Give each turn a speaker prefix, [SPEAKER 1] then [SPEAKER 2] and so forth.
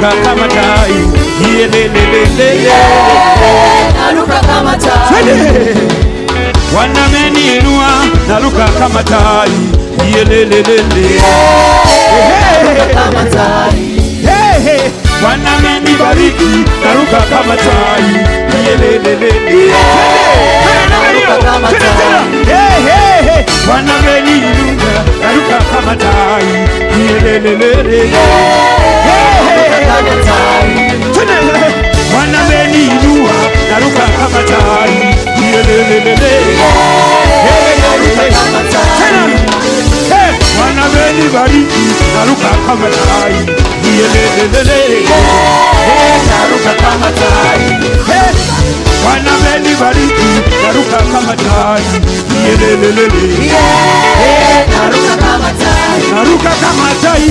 [SPEAKER 1] naruka kama tai Yelelelelele.
[SPEAKER 2] naruka kama tai
[SPEAKER 1] Twende. wanameninua naruka kama tai Yelelelele. wanamenibariki naruka kama tai Yelelelele. hey. naruka kama tai Yelelelele. vana veni vari narukakamatai
[SPEAKER 2] vana veni vari
[SPEAKER 1] narukakamatai narukakamatai narukakamatai